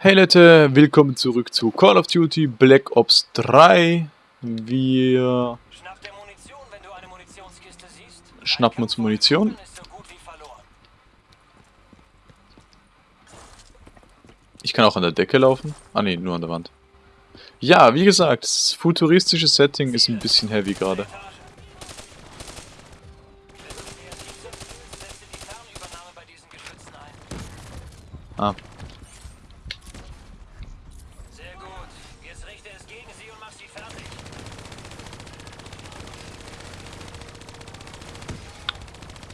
Hey Leute, willkommen zurück zu Call of Duty Black Ops 3. Wir schnappen uns Munition. Ich kann auch an der Decke laufen. Ah ne, nur an der Wand. Ja, wie gesagt, das futuristische Setting ist ein bisschen heavy gerade. Etage.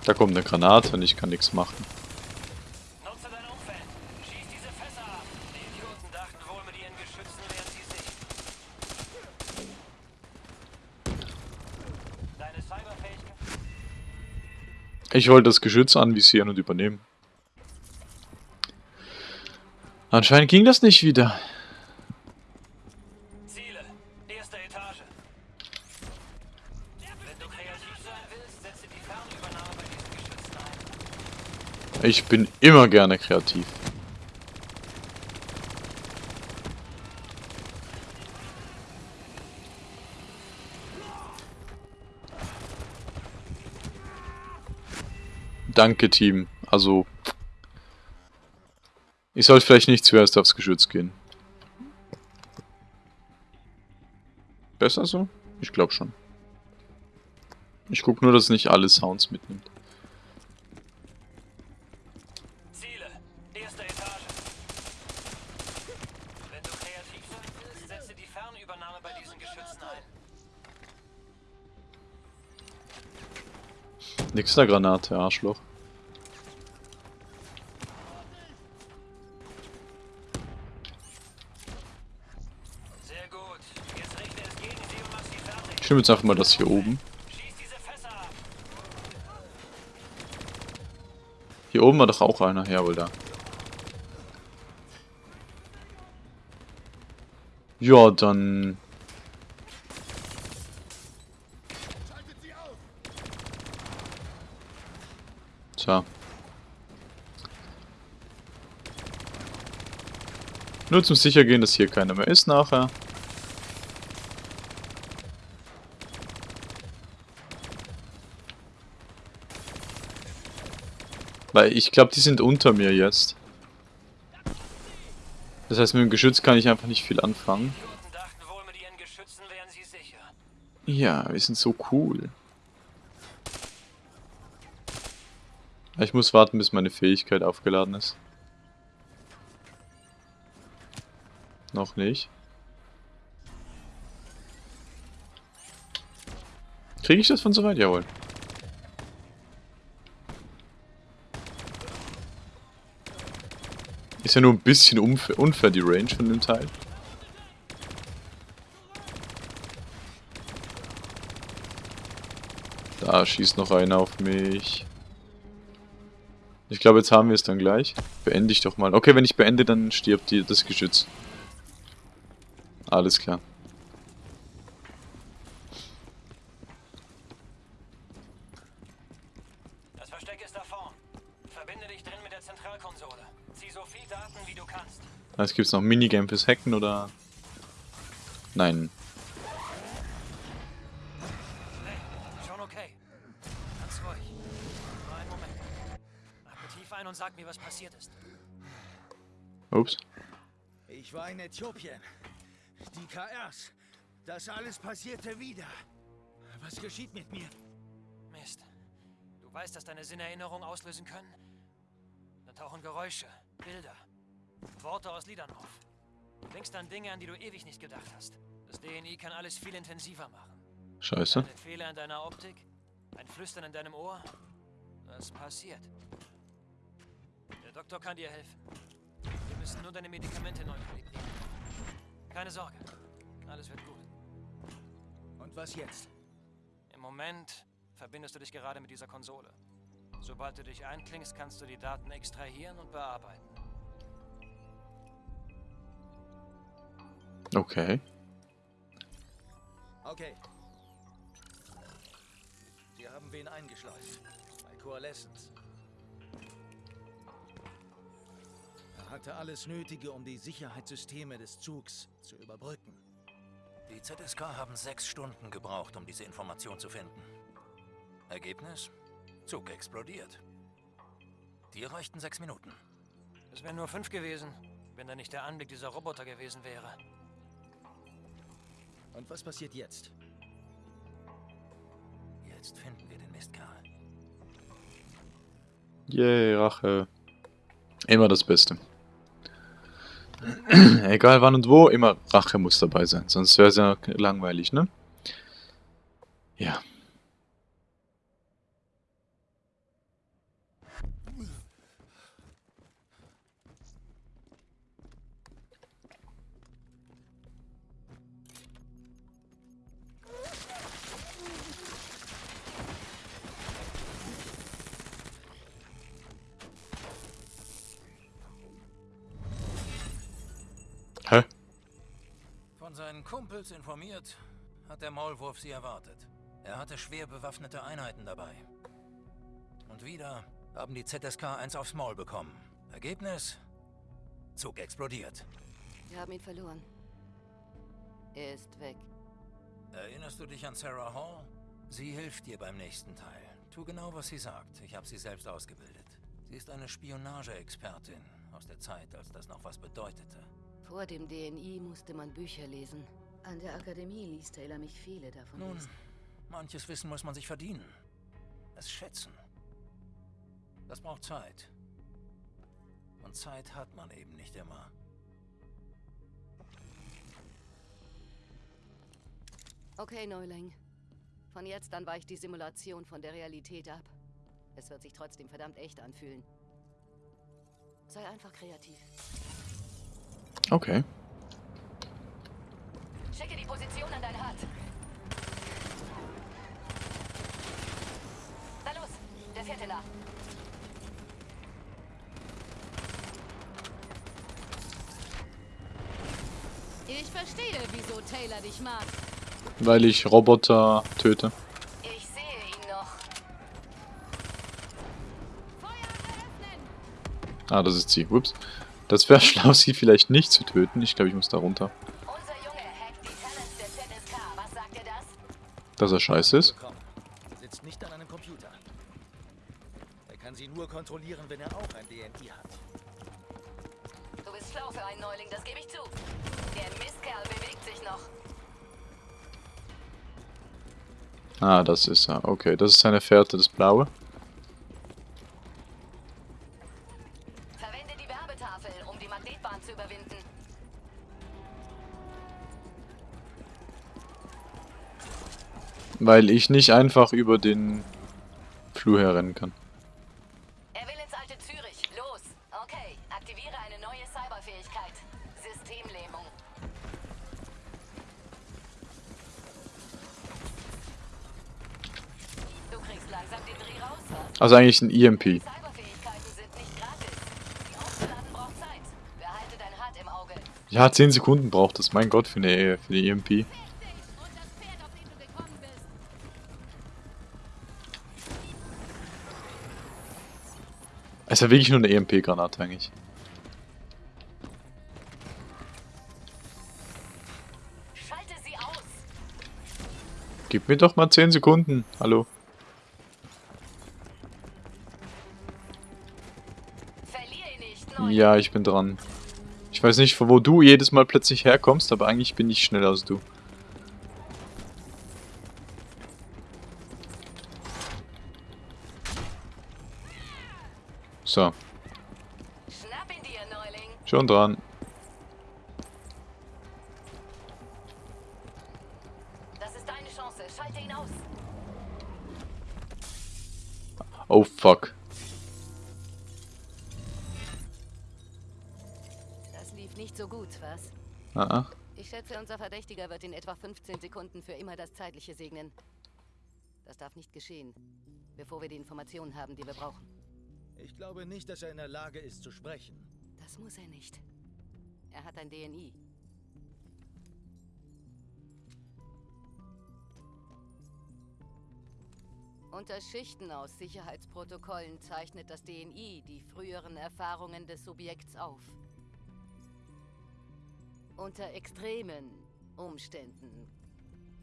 Da kommt eine Granate und ich kann nichts machen. Die? Ich wollte das Geschütz anvisieren und übernehmen. Anscheinend ging das nicht wieder. Ziele. Erste Etage. Wenn du kreativ sein willst, setze die Fernübernahme bei diesen Geschützen ein. Ich bin immer gerne kreativ. Danke, Team. Also, ich sollte vielleicht nicht zuerst aufs Geschütz gehen. Besser so? Ich glaube schon. Ich gucke nur, dass nicht alle Sounds mitnimmt. Nix der Granate, Arschloch. Ich nehme jetzt einfach mal das hier oben. Hier oben war doch auch einer. Jawohl, da. Ja, dann... Tja. Nur zum Sichergehen, dass hier keiner mehr ist nachher. Weil ich glaube, die sind unter mir jetzt. Das heißt, mit dem Geschütz kann ich einfach nicht viel anfangen. Ja, wir sind so cool. Ich muss warten, bis meine Fähigkeit aufgeladen ist. Noch nicht. Kriege ich das von so weit? Jawohl. Ist ja nur ein bisschen unfair, unfair die Range von dem Teil. Da schießt noch einer auf mich. Ich glaube, jetzt haben wir es dann gleich. Beende ich doch mal. Okay, wenn ich beende, dann stirbt die, das Geschütz. Alles klar. Das Versteck ist da vorn. Verbinde dich drin mit der Zentralkonsole. Zieh so viel Daten, wie du kannst. Jetzt gibt es noch Minigame fürs Hacken oder... Nein. Äthiopien. Die KRs. Das alles passierte wieder. Was geschieht mit mir? Mist. Du weißt, dass deine Sinnerinnerungen auslösen können? Dann tauchen Geräusche, Bilder, Worte aus Liedern auf. Du denkst an Dinge, an die du ewig nicht gedacht hast. Das DNI kann alles viel intensiver machen. Scheiße. Ein Fehler in deiner Optik, ein Flüstern in deinem Ohr. Das passiert. Der Doktor kann dir helfen. Müssen nur deine Medikamente neu kalibrieren. Keine Sorge. Alles wird gut. Und was jetzt? Im Moment verbindest du dich gerade mit dieser Konsole. Sobald du dich einklingst, kannst du die Daten extrahieren und bearbeiten. Okay. Okay. Sie haben wen eingeschleust. Bei Coalescence. Hatte alles Nötige, um die Sicherheitssysteme des Zugs zu überbrücken. Die ZSK haben sechs Stunden gebraucht, um diese Information zu finden. Ergebnis? Zug explodiert. Dir reichten sechs Minuten. Es wären nur fünf gewesen, wenn da nicht der Anblick dieser Roboter gewesen wäre. Und was passiert jetzt? Jetzt finden wir den Mistkerl. Yay, Rache. Immer das Beste. Egal wann und wo, immer Rache muss dabei sein. Sonst wäre es ja langweilig, ne? Ja. Kumpels informiert, hat der Maulwurf sie erwartet. Er hatte schwer bewaffnete Einheiten dabei. Und wieder haben die ZSK eins aufs Maul bekommen. Ergebnis? Zug explodiert. Wir haben ihn verloren. Er ist weg. Erinnerst du dich an Sarah Hall? Sie hilft dir beim nächsten Teil. Tu genau, was sie sagt. Ich habe sie selbst ausgebildet. Sie ist eine Spionageexpertin aus der Zeit, als das noch was bedeutete. Vor dem DNI musste man Bücher lesen. An der Akademie ließ Taylor mich viele davon Nun, lesen. manches Wissen muss man sich verdienen. Es schätzen. Das braucht Zeit. Und Zeit hat man eben nicht immer. Okay, Neuling. Von jetzt an weicht die Simulation von der Realität ab. Es wird sich trotzdem verdammt echt anfühlen. Sei einfach kreativ. Okay. Schicke die Position an dein Hart. Na los, der vierte nach. Ich verstehe, wieso Taylor dich mag. Weil ich Roboter töte. Ich sehe ihn noch. Feuer eröffnen! Ah, das ist sie. Ups. Das wäre schlau, sie vielleicht nicht zu töten. Ich glaube, ich muss da runter. Dass er scheiße ist. Sitzt nicht an einem Computer. Er kann sie nur kontrollieren, wenn er auch ein DNI hat. Du bist schlau für einen Neuling, das gebe ich zu. Der Mistkerl bewegt sich noch. Ah, das ist er. Okay, das ist seine Fährte, das Blaue. Weil ich nicht einfach über den Flur herrennen kann. Er will ins alte Zürich. Los. Okay, aktiviere eine neue Cyberfähigkeit. Systemlähmung. Du kriegst langsam den Dreh raus, was? Also eigentlich ein EMP. Ja, 10 Sekunden braucht es. Mein Gott, für eine, für die EMP. Und das Pferd, auf dem du gekommen bist. Es ist ja wirklich nur eine EMP-Granate eigentlich. Schalte sie aus. Gib mir doch mal 10 Sekunden. Hallo. Ja, ich bin dran. Ich weiß nicht, von wo du jedes Mal plötzlich herkommst, aber eigentlich bin ich schneller als du. So, schon dran. Das ist deine Chance. Schalte ihn aus. Oh fuck. Das lief nicht so gut, was? Ah, ah. Ich schätze, unser Verdächtiger wird in etwa 15 Sekunden für immer das Zeitliche segnen. Das darf nicht geschehen, bevor wir die Informationen haben, die wir brauchen. Ich glaube nicht, dass er in der Lage ist zu sprechen. Das muss er nicht. Er hat ein DNI. Unter Schichten aus Sicherheitsprotokollen zeichnet das DNI die früheren Erfahrungen des Subjekts auf. Unter extremen Umständen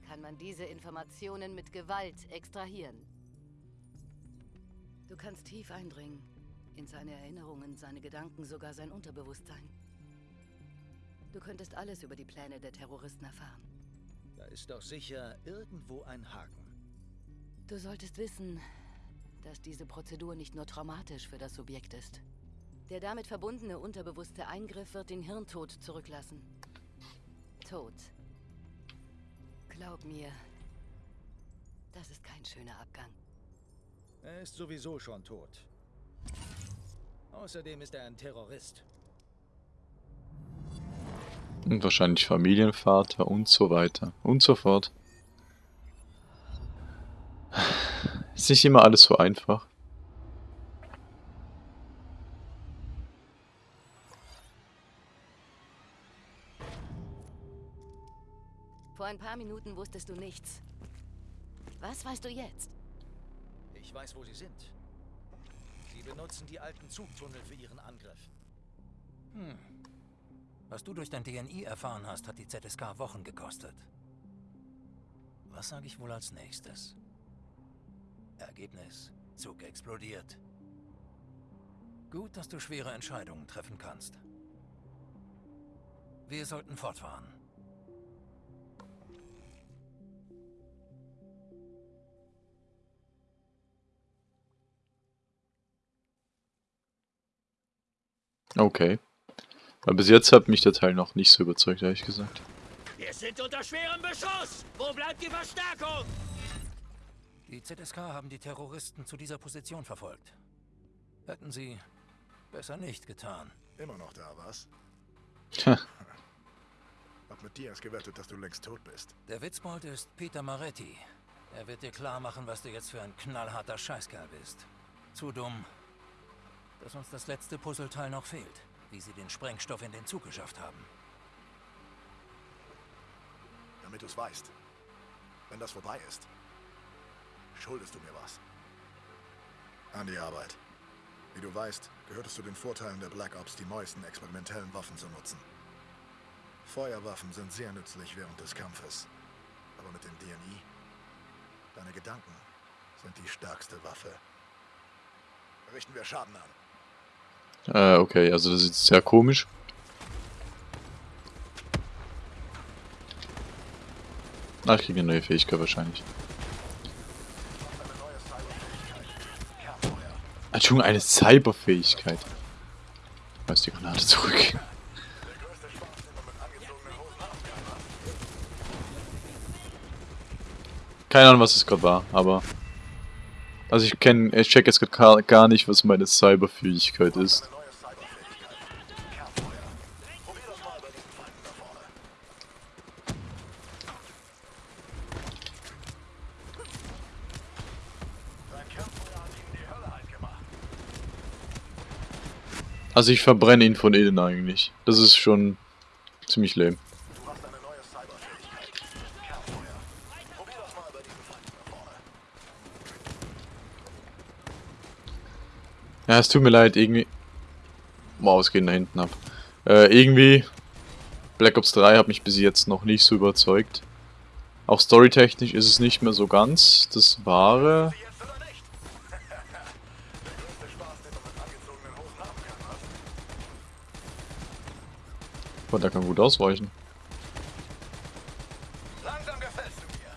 kann man diese Informationen mit Gewalt extrahieren. Du kannst tief eindringen. In seine Erinnerungen, seine Gedanken, sogar sein Unterbewusstsein. Du könntest alles über die Pläne der Terroristen erfahren. Da ist doch sicher irgendwo ein Haken. Du solltest wissen, dass diese Prozedur nicht nur traumatisch für das Subjekt ist. Der damit verbundene unterbewusste Eingriff wird den Hirntod zurücklassen. Tod. Glaub mir, das ist kein schöner Abgang. Er ist sowieso schon tot. Außerdem ist er ein Terrorist. Und wahrscheinlich Familienvater und so weiter und so fort. Ist nicht immer alles so einfach. Vor ein paar Minuten wusstest du nichts. Was weißt du jetzt? Ich weiß, wo sie sind. Sie benutzen die alten Zugtunnel für ihren Angriff. Hm. Was du durch dein DNI erfahren hast, hat die ZSK Wochen gekostet. Was sage ich wohl als nächstes? Ergebnis. Zug explodiert. Gut, dass du schwere Entscheidungen treffen kannst. Wir sollten fortfahren. Okay. Aber bis jetzt hat mich der Teil noch nicht so überzeugt, ehrlich gesagt. Wir sind unter schwerem Beschuss! Wo bleibt die Verstärkung? Die ZSK haben die Terroristen zu dieser Position verfolgt. Hätten sie besser nicht getan. Immer noch da, was? Tja. Hab mit dir erst gewettet, dass du längst tot bist. Der Witzbold ist Peter Maretti. Er wird dir klar machen, was du jetzt für ein knallharter Scheißkerl bist. Zu dumm, dass uns das letzte Puzzleteil noch fehlt, wie sie den Sprengstoff in den Zug geschafft haben. Damit du's weißt. Wenn das vorbei ist, schuldest du mir was. An die Arbeit. Wie du weißt, gehört es zu den Vorteilen der Black Ops, die neuesten experimentellen Waffen zu nutzen. Feuerwaffen sind sehr nützlich während des Kampfes. Aber mit dem DNI, deine Gedanken sind die stärkste Waffe. Richten wir Schaden an. Äh, okay, also das ist sehr komisch. Ach, ich kriege eine neue Fähigkeit wahrscheinlich. Entschuldigung, eine Cyberfähigkeit. Weiß die Granate zurück. Keine Ahnung, was es gerade war, aber... Also ich kenne, ich check jetzt gerade gar nicht, was meine Cyberfähigkeit ist. Also ich verbrenne ihn von innen eigentlich. Das ist schon ziemlich lame. Du hast eine neue Cyberfähigkeit. Kernfeuer. Probier das mal bei diesen Feinden da vorne. Ja, es tut mir leid, irgendwie... Wow, es geht da hinten ab. Äh, irgendwie... Black Ops 3 hat mich bis jetzt noch nicht so überzeugt. Auch storytechnisch ist es nicht mehr so ganz das Wahre. Sie jetzt oder nicht? Der größte Spaß, den man mit angezogenen Hosen haben kann. was? Boah, der kann gut ausweichen. Langsam gefällst du mir.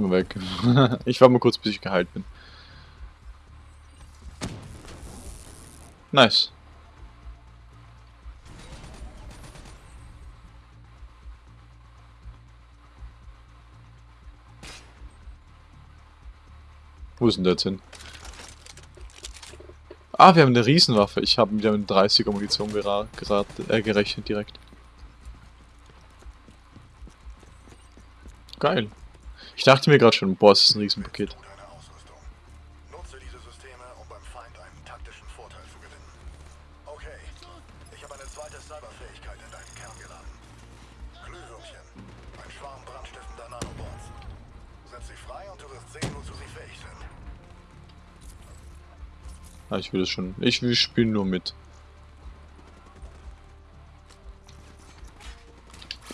Mal weg. ich war mal kurz, bis ich geheilt bin. Nice. Wo ist denn der jetzt hin? Ah, wir haben eine Riesenwaffe. Ich habe wieder mit 30er Munition äh, gerechnet direkt. Geil. Ich dachte mir gerade schon, boah, es ist ein Riesenpaket. Ah, ich will das schon. Ich will spielen nur mit.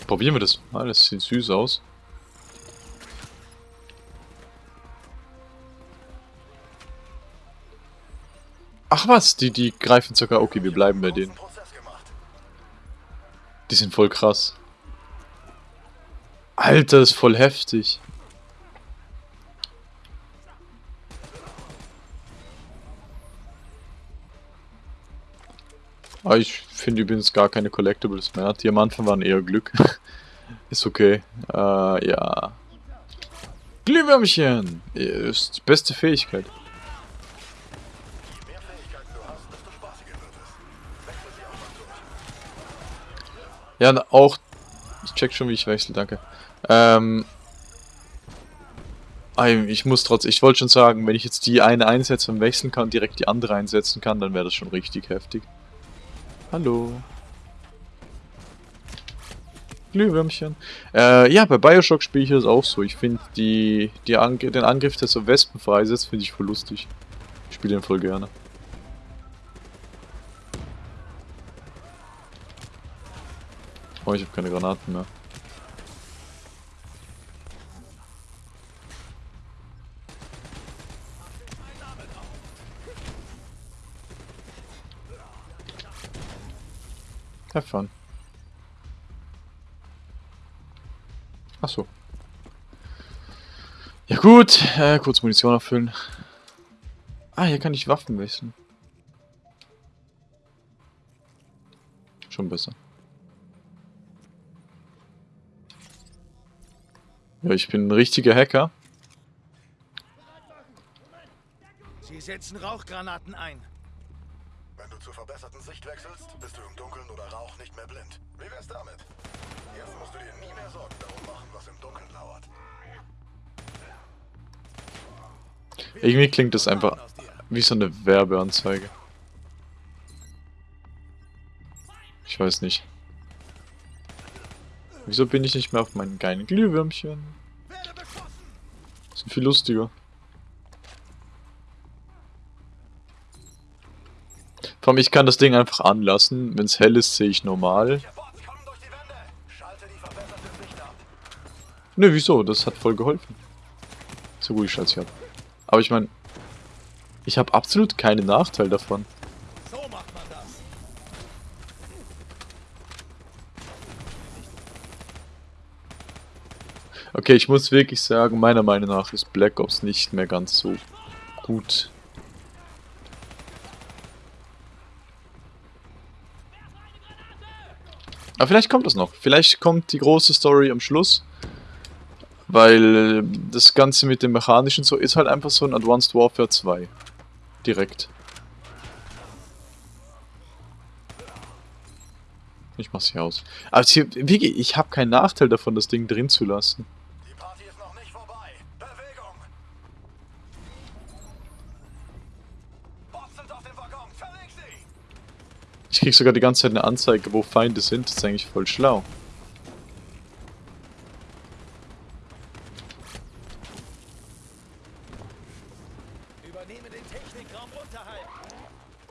Probieren wir das mal. Das sieht süß aus. Ach was, die, die greifen sogar. Okay, wir bleiben bei denen. Die sind voll krass. Alter, ist voll heftig. Ah, ich finde übrigens gar keine Collectibles mehr. Diamanten waren eher Glück. ist okay. Äh, ja. Glühwürmchen! Ist die beste Fähigkeit. Ja, auch. Ich check schon, wie ich wechsle, danke. Ähm. Ich muss trotz. Ich wollte schon sagen, wenn ich jetzt die eine einsetze und wechseln kann, direkt die andere einsetzen kann, dann wäre das schon richtig heftig. Hallo. Glühwürmchen. Äh, ja, bei Bioshock spiele ich das auch so. Ich finde die, die Ange den Angriff, der so Wespen freisetzt, finde ich voll lustig. Ich spiele den voll gerne. Oh, ich habe keine Granaten mehr. Have fun. Ach so. Ja gut, äh, kurz Munition auffüllen. Ah, hier kann ich Waffen wechseln. Schon besser. Ja, ich bin ein richtiger Hacker. Sie setzen Rauchgranaten ein. Wenn du zur verbesserten Sicht wechselst, bist du im Dunkeln oder Rauch nicht mehr blind. Wie wär's damit? Jetzt musst du dir nie mehr Sorgen darum machen, was im Dunkeln lauert. Irgendwie klingt das einfach wie so eine Werbeanzeige. Ich weiß nicht. Wieso bin ich nicht mehr auf meinen geilen Glühwürmchen? Sind viel lustiger. Vor allem, ich kann das Ding einfach anlassen. Wenn es hell ist, sehe ich normal. Nö, wieso? Das hat voll geholfen. So gut, ich schalte ab. Aber ich meine, ich habe absolut keinen Nachteil davon. So macht man das. Okay, ich muss wirklich sagen, meiner Meinung nach ist Black Ops nicht mehr ganz so gut. Aber vielleicht kommt das noch. Vielleicht kommt die große Story am Schluss. Weil das Ganze mit dem Mechanischen so ist halt einfach so ein Advanced Warfare 2. Direkt. Ich mach's hier aus. Aber hier, Vicky, ich habe keinen Nachteil davon, das Ding drin zu lassen. Krieg sogar die ganze Zeit eine Anzeige, wo Feinde sind. Das ist eigentlich voll schlau.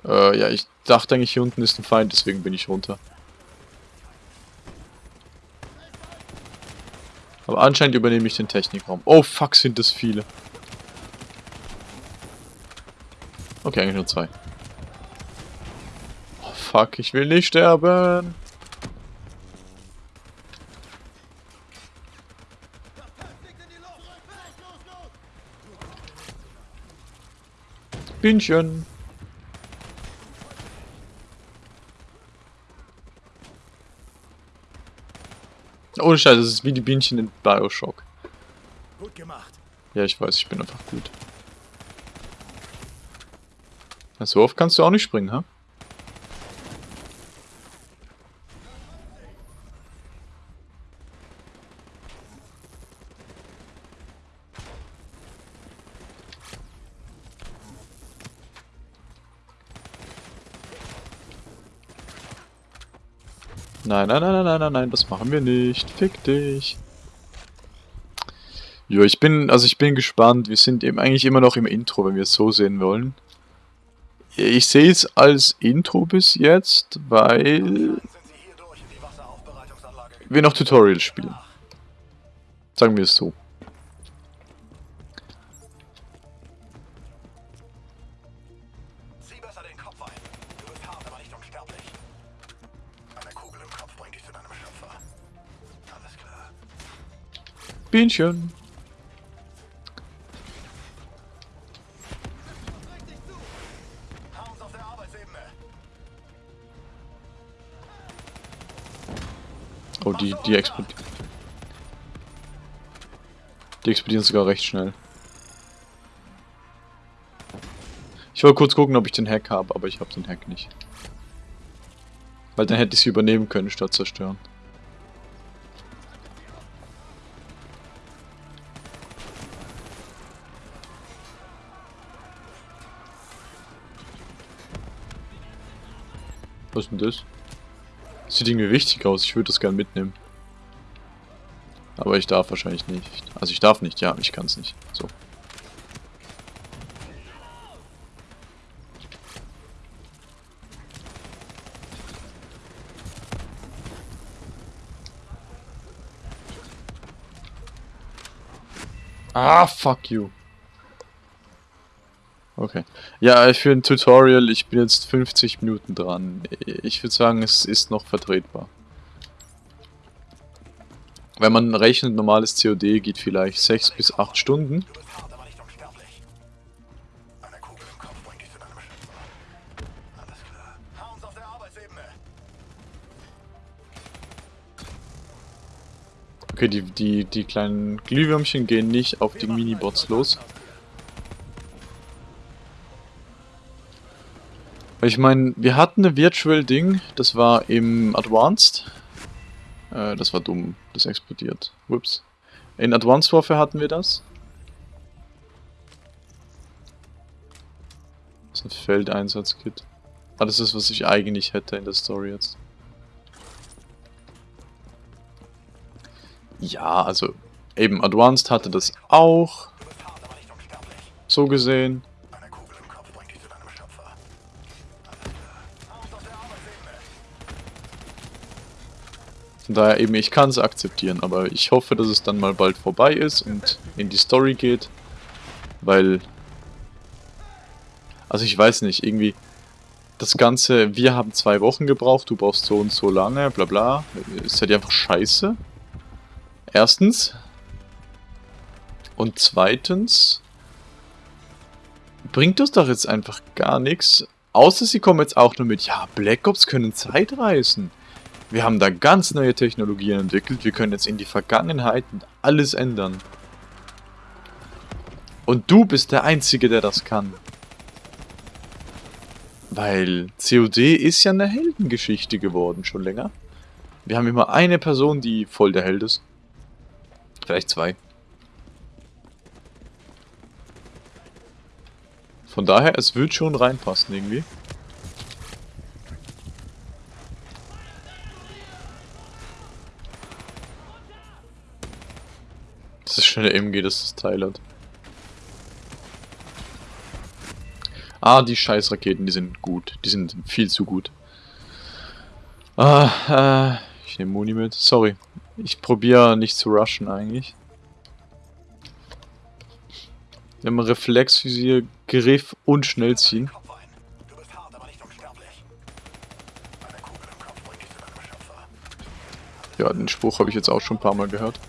Äh, ja, ich dachte eigentlich, hier unten ist ein Feind, deswegen bin ich runter. Aber anscheinend übernehme ich den Technikraum. Oh fuck, sind das viele. Okay, eigentlich nur zwei. Fuck, ich will nicht sterben. Bienchen. Ohne Scheiß, das ist wie die Bienchen in Bioshock. Gut gemacht. Ja, ich weiß, ich bin einfach gut. Na, So oft kannst du auch nicht springen, ha? Nein, nein, nein, nein, nein, nein, nein, das machen wir nicht. Fick dich. Jo, ich bin, also ich bin gespannt. Wir sind eben eigentlich immer noch im Intro, wenn wir es so sehen wollen. Ich sehe es als Intro bis jetzt, weil wir noch Tutorials spielen. Sagen wir es so. Bienchen. Oh, die, die explodieren. Die explodieren sogar recht schnell. Ich wollte kurz gucken, ob ich den Hack habe, aber ich habe den Hack nicht. Weil dann hätte ich sie übernehmen können, statt zerstören. Was ist denn das? Sieht irgendwie wichtig aus, ich würde das gern mitnehmen. Aber ich darf wahrscheinlich nicht. Also ich darf nicht, ja, ich kann es nicht. So. Ah, fuck you. Okay. Ja, für ein Tutorial, ich bin jetzt 50 Minuten dran. Ich würde sagen, es ist noch vertretbar. Wenn man rechnet, normales COD geht vielleicht 6 bis 8 Stunden. Okay, die, die, die kleinen Glühwürmchen gehen nicht auf die Minibots los. Weil ich meine, wir hatten eine Virtual Ding, das war im Advanced. Äh, das war dumm, das explodiert. Ups. In Advanced Warfare hatten wir das. Das ist ein Feldeinsatzkit. Ah, das ist, was ich eigentlich hätte in der Story jetzt. Ja, also eben Advanced hatte das auch. So gesehen. Daher eben, ich kann es akzeptieren, aber ich hoffe, dass es dann mal bald vorbei ist und in die Story geht. Weil. Also ich weiß nicht, irgendwie. Das Ganze, wir haben zwei Wochen gebraucht, du brauchst so und so lange, bla bla. Ist halt einfach scheiße. Erstens. Und zweitens. Bringt uns doch jetzt einfach gar nichts. Außer sie kommen jetzt auch nur mit, ja, Black Ops können Zeitreisen. Wir haben da ganz neue Technologien entwickelt. Wir können jetzt in die Vergangenheit alles ändern. Und du bist der Einzige, der das kann. Weil COD ist ja eine Heldengeschichte geworden, schon länger. Wir haben immer eine Person, die voll der Held ist. Vielleicht zwei. Von daher, es wird schon reinpassen irgendwie. Das ist schnelle MG, das Teil hat. Ah, die Scheißraketen, die sind gut. Die sind viel zu gut. Ah, äh, ich nehme Muni mit. Sorry. Ich probiere nicht zu rushen eigentlich. Wir haben Reflexvisier, Griff und Schnellziehen. Ja, den Spruch habe ich jetzt auch schon ein paar Mal gehört.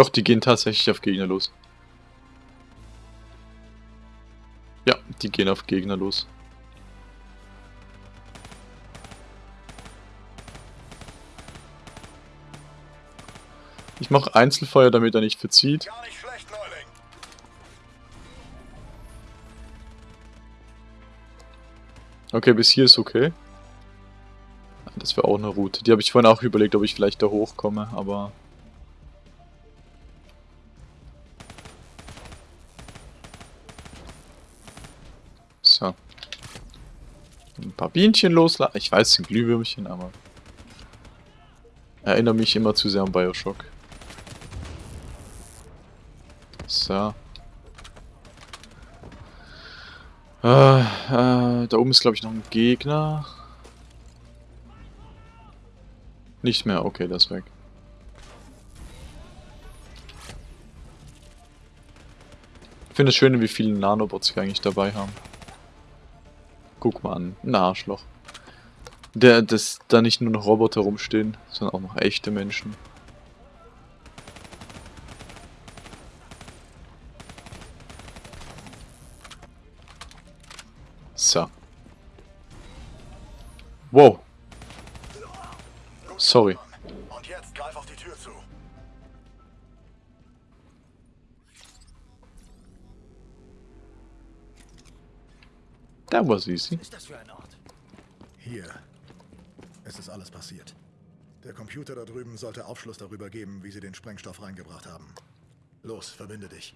Doch, die gehen tatsächlich auf Gegner los. Ja, die gehen auf Gegner los. Ich mache Einzelfeuer, damit er nicht verzieht. Nicht schlecht. Okay, bis hier ist okay. Das wäre auch eine Route. Die habe ich vorhin auch überlegt, ob ich vielleicht da hochkomme, aber... Ein paar Bienchen loslassen. Ich weiß, sind Glühwürmchen, aber... Erinnere mich immer zu sehr an Bioshock. So. Äh, äh, da oben ist, glaube ich, noch ein Gegner. Nicht mehr, okay, das ist weg. Ich finde es schön, wie viele Nanobots wir eigentlich dabei haben. Guck mal an, ein Arschloch. Der, dass da nicht nur noch Roboter rumstehen, sondern auch noch echte Menschen. So. Wow. Sorry. That was easy. Was ist das für ein Ort? Hier. Es ist alles passiert. Der Computer da drüben sollte Aufschluss darüber geben, wie sie den Sprengstoff reingebracht haben. Los, verbinde dich.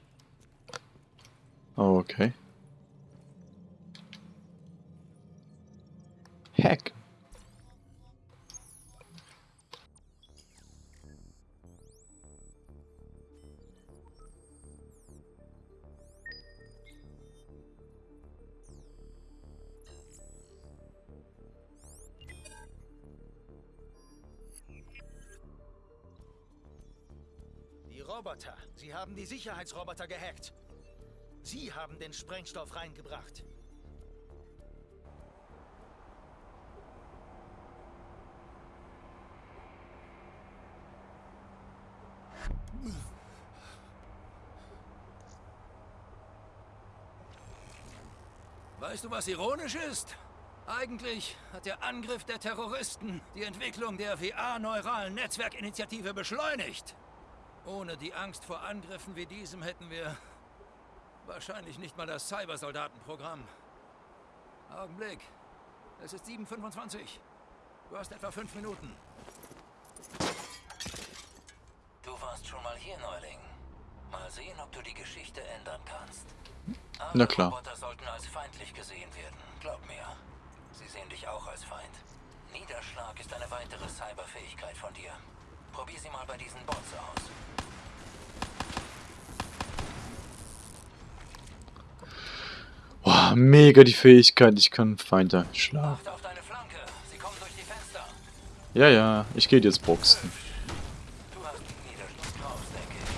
Okay. Roboter. Sie haben die Sicherheitsroboter gehackt. Sie haben den Sprengstoff reingebracht. Weißt du, was ironisch ist? Eigentlich hat der Angriff der Terroristen die Entwicklung der VR-neuralen Netzwerkinitiative beschleunigt. Ohne die Angst vor Angriffen wie diesem hätten wir wahrscheinlich nicht mal das Cybersoldatenprogramm. Augenblick. Es ist 7.25. Du hast etwa fünf Minuten. Du warst schon mal hier, Neuling. Mal sehen, ob du die Geschichte ändern kannst. Alle Na klar. Roboter sollten als feindlich gesehen werden. Glaub mir. Sie sehen dich auch als Feind. Niederschlag ist eine weitere Cyberfähigkeit von dir. Probier sie mal bei diesen Bots aus. Mega die Fähigkeit, ich kann Feinde schlagen. Ja, ja, ich gehe jetzt boxen. Du hast den Niederschlag draus, denke ich.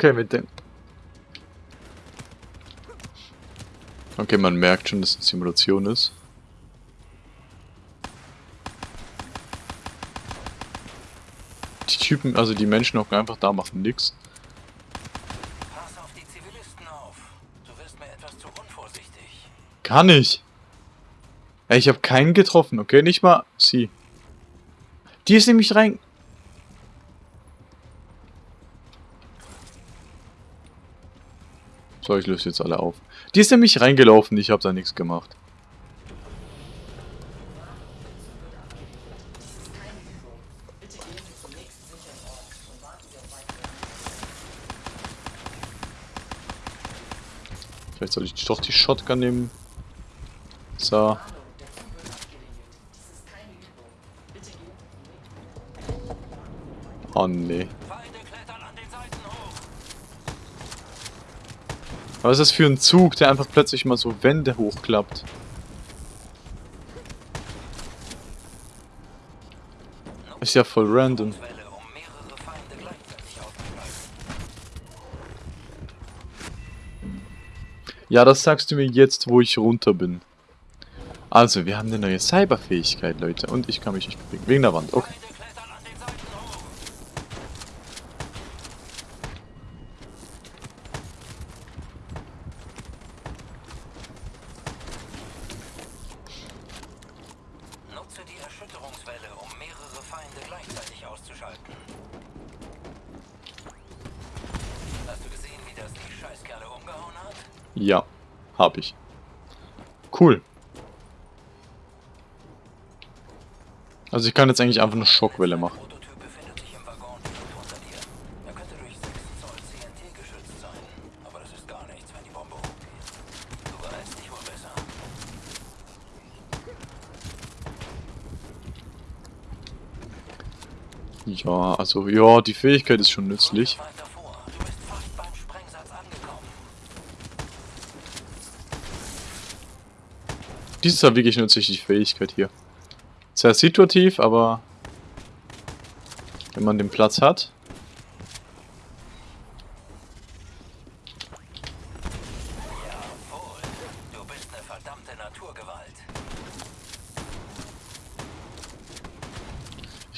Okay, mit dem. Okay, man merkt schon, dass es eine Simulation ist. Die Typen, also die Menschen hocken einfach da, machen nix. Pass auf die Zivilisten auf. Du wirst mir etwas zu unvorsichtig. Kann ich. Ey, ich habe keinen getroffen, okay? Nicht mal sie. Die ist nämlich rein... So, ich löse jetzt alle auf. Die ist nämlich reingelaufen, ich habe da nichts gemacht. Vielleicht soll ich doch die Shotgun nehmen. So. Oh nee. Feinde klettern an den Seiten hoch. Was ist das für ein Zug, der einfach plötzlich mal so Wände hochklappt? Ist ja voll random. Ja, das sagst du mir jetzt, wo ich runter bin. Also, wir haben eine neue Cyberfähigkeit, Leute. Und ich kann mich nicht bewegen. Wegen der Wand. Okay. Feinde klettern an den Seiten hoch. Nutze die Erschütterungswelle, um mehrere Feinde gleichzeitig auszuschalten. Ja, habe ich. Cool. Also ich kann jetzt eigentlich einfach eine Schockwelle machen. Der Prototyp befindet sich im Waggon direkt unter dir. Könnte durch 6 Zoll CNT geschützt sein. Aber das ist gar nichts, wenn die Bombe hochgeht. Du beeilst dich wohl besser. Ja, also ja, die Fähigkeit ist schon nützlich. Dies ist ja wirklich nützlich, die Fähigkeit hier. Sehr situativ, aber wenn man den Platz hat.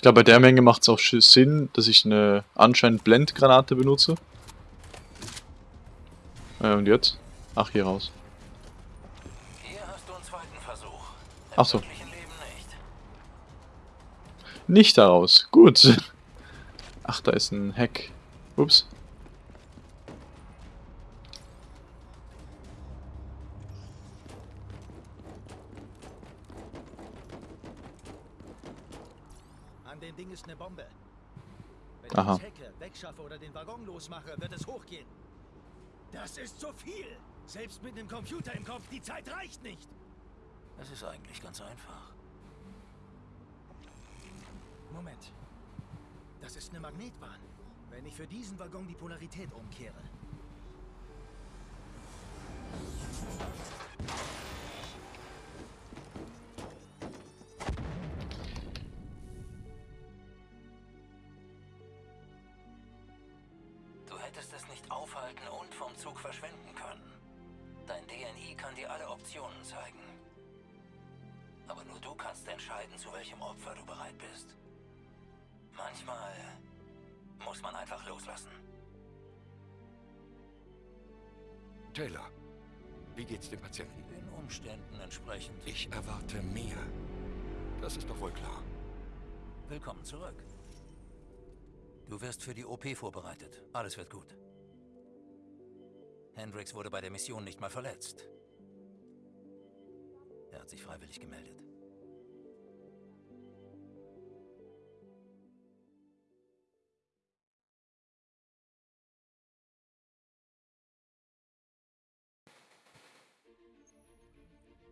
Ich glaube, bei der Menge macht es auch Sinn, dass ich eine anscheinend Blendgranate benutze. Äh, und jetzt? Ach, hier raus. Hier hast du einen zweiten Versuch. Im Ach so. nicht. Daraus. Gut. Ach, da ist ein Hack. Ups. An dem Ding ist eine Bombe. Wenn Aha. ich es hacke, wegschaffe oder den Waggon losmache, wird es hochgehen. Das ist zu viel! Selbst mit einem Computer im Kopf, die Zeit reicht nicht! Es ist eigentlich ganz einfach. Moment. Das ist eine Magnetbahn. Wenn ich für diesen Waggon die Polarität umkehre. Du hättest es nicht aufhalten und vom Zug verschwinden können. Dein DNI kann dir alle Optionen zeigen. Aber nur du kannst entscheiden, zu welchem Opfer du bereit bist. Manchmal muss man einfach loslassen. Taylor, wie geht's dem Patienten? Den Umständen entsprechend. Ich erwarte mehr. Das ist doch wohl klar. Willkommen zurück. Du wirst für die OP vorbereitet. Alles wird gut. Hendrix wurde bei der Mission nicht mal verletzt. Er hat sich freiwillig gemeldet.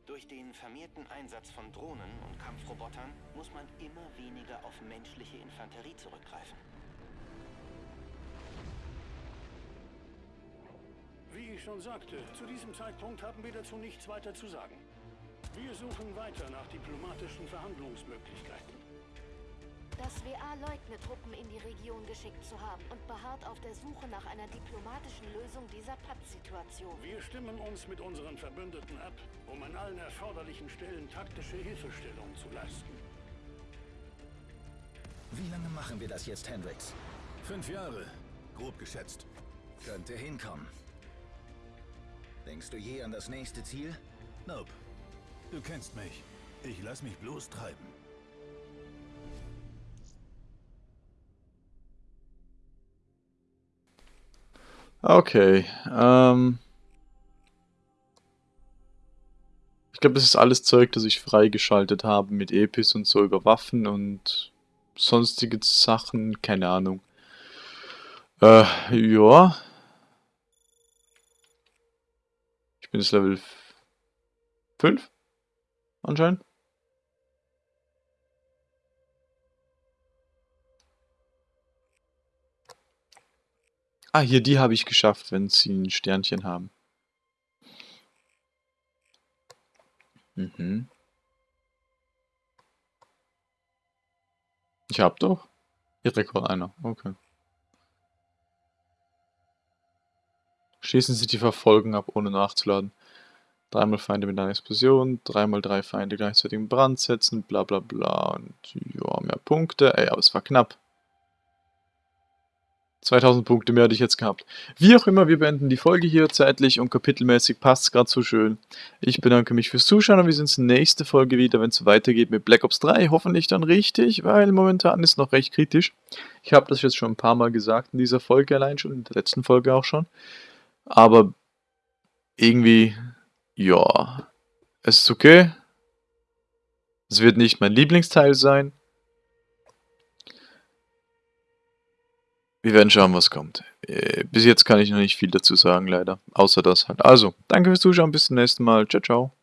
Durch den vermehrten Einsatz von Drohnen und Kampfrobotern muss man immer weniger auf menschliche Infanterie zurückgreifen. Wie ich schon sagte, zu diesem Zeitpunkt haben wir dazu nichts weiter zu sagen. Wir suchen weiter nach diplomatischen Verhandlungsmöglichkeiten. Das WA leugnet, Truppen in die Region geschickt zu haben und beharrt auf der Suche nach einer diplomatischen Lösung dieser Pattsituation. Wir stimmen uns mit unseren Verbündeten ab, um an allen erforderlichen Stellen taktische Hilfestellung zu leisten. Wie lange machen wir das jetzt, Hendrix? Fünf Jahre, grob geschätzt. Könnte hinkommen. Denkst du je an das nächste Ziel? Nope. Du kennst mich. Ich lass mich bloß treiben. Okay, ähm... Ich glaube, das ist alles Zeug, das ich freigeschaltet habe mit Epis und so über Waffen und sonstige Sachen, keine Ahnung. Äh, ja. Ich bin jetzt Level 5, anscheinend. Ah, hier, die habe ich geschafft, wenn sie ein Sternchen haben. Mhm. Ich hab doch. Hier Rekord einer. Okay. Schließen Sie die Verfolgung ab, ohne nachzuladen. Dreimal Feinde mit einer Explosion, dreimal drei Feinde gleichzeitig in Brand setzen, bla bla bla. Und ja, mehr Punkte. Ey, aber es war knapp. 2000 Punkte mehr hätte ich jetzt gehabt. Wie auch immer, wir beenden die Folge hier zeitlich und kapitelmäßig passt es gerade so schön. Ich bedanke mich fürs Zuschauen und wir sehen uns nächste Folge wieder, wenn es weitergeht mit Black Ops 3. Hoffentlich dann richtig, weil momentan ist noch recht kritisch. Ich habe das jetzt schon ein paar Mal gesagt in dieser Folge allein schon, in der letzten Folge auch schon. Aber irgendwie, ja, es ist okay. Es wird nicht mein Lieblingsteil sein. Wir werden schauen, was kommt. Äh, bis jetzt kann ich noch nicht viel dazu sagen, leider. Außer das halt. Also, danke fürs Zuschauen, bis zum nächsten Mal. Ciao, ciao.